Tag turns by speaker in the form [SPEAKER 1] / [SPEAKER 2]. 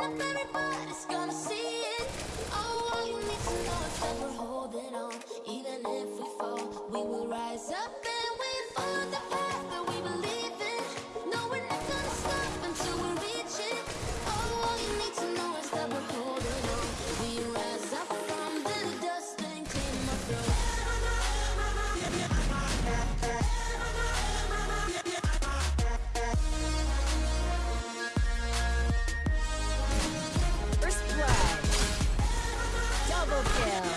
[SPEAKER 1] Everybody's gonna see it. Oh, all you need to know is that we're
[SPEAKER 2] Double kill.